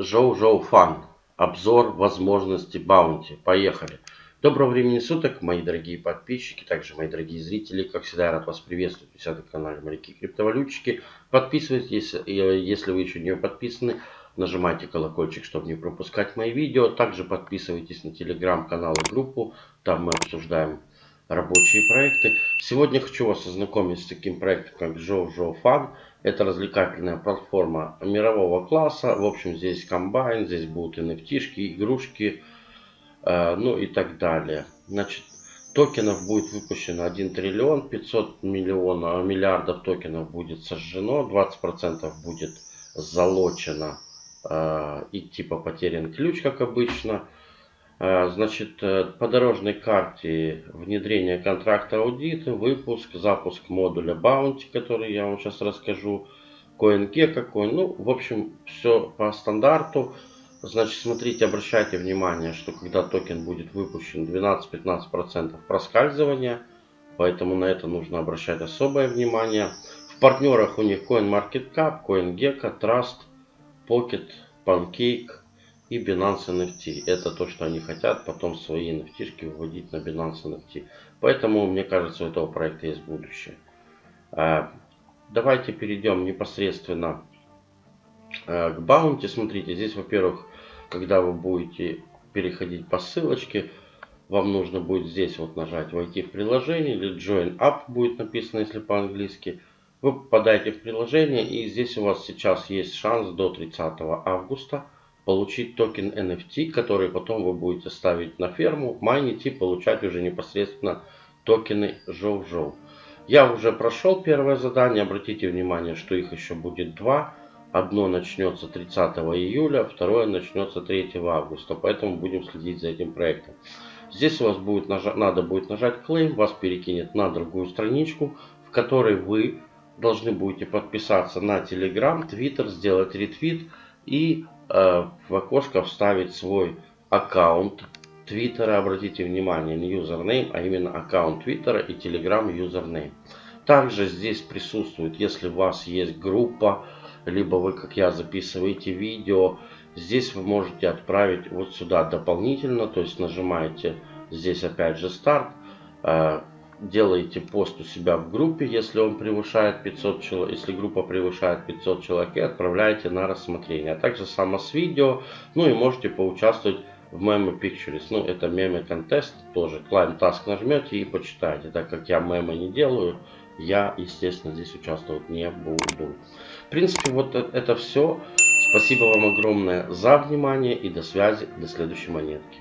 JoJo Fun. Обзор возможностей bounty. Поехали. Доброго времени суток, мои дорогие подписчики, также мои дорогие зрители. Как всегда, я рад вас приветствовать на канале Моряки Криптовалютчики. Подписывайтесь, если вы еще не подписаны. Нажимайте колокольчик, чтобы не пропускать мои видео. Также подписывайтесь на телеграм-канал и группу. Там мы обсуждаем рабочие проекты. Сегодня хочу вас ознакомить с таким проектом, как JoJo Fun. Это развлекательная платформа мирового класса. В общем, здесь комбайн, здесь будут NFT, игрушки, э, ну и так далее. Значит, токенов будет выпущено 1 триллион 500 миллионов, миллиардов токенов будет сожжено, 20% будет залочено э, и типа потерян ключ, как обычно. А, значит, э, по дорожной карте внедрение контракта аудита, выпуск, запуск модуля Bounty, который я вам сейчас расскажу, CoinGecko какой. Ну, в общем, все по стандарту. Значит, смотрите, обращайте внимание, что когда токен будет выпущен, 12-15% проскальзывания. Поэтому на это нужно обращать особое внимание. В партнерах у них CoinMarketCap, CoinGecko, Trust, Pocket, Pancake, и Binance NFT. Это то, что они хотят потом свои NFT выводить на Binance NFT. Поэтому, мне кажется, у этого проекта есть будущее. А, давайте перейдем непосредственно а, к Bounty. Смотрите, здесь, во-первых, когда вы будете переходить по ссылочке, вам нужно будет здесь вот нажать «Войти в приложение» или «Join Up» будет написано, если по-английски. Вы попадаете в приложение и здесь у вас сейчас есть шанс до 30 августа получить токен NFT, который потом вы будете ставить на ферму, майнить и получать уже непосредственно токены Жоу-Жоу. Я уже прошел первое задание, обратите внимание, что их еще будет два. Одно начнется 30 июля, второе начнется 3 августа, поэтому будем следить за этим проектом. Здесь у вас будет надо будет нажать claim, вас перекинет на другую страничку, в которой вы должны будете подписаться на Telegram, Twitter, сделать ретвит и Э, в окошко вставить свой аккаунт Твиттера. Обратите внимание, не username, а именно аккаунт Твиттера и Telegram username. Также здесь присутствует, если у вас есть группа, либо вы, как я, записываете видео, здесь вы можете отправить вот сюда дополнительно, то есть нажимаете здесь опять же старт, э, делаете пост у себя в группе, если он превышает 500 человек, если группа превышает 500 человек, и отправляете на рассмотрение. А также само с видео, ну и можете поучаствовать в мемы Pictures. Ну, это мемы контест тоже. Climb Task нажмете и почитаете. Так как я мемы не делаю, я, естественно, здесь участвовать не буду. В принципе, вот э, это все. Спасибо вам огромное за внимание и до связи, до следующей монетки.